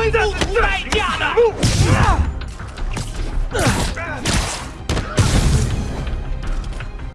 We don't right.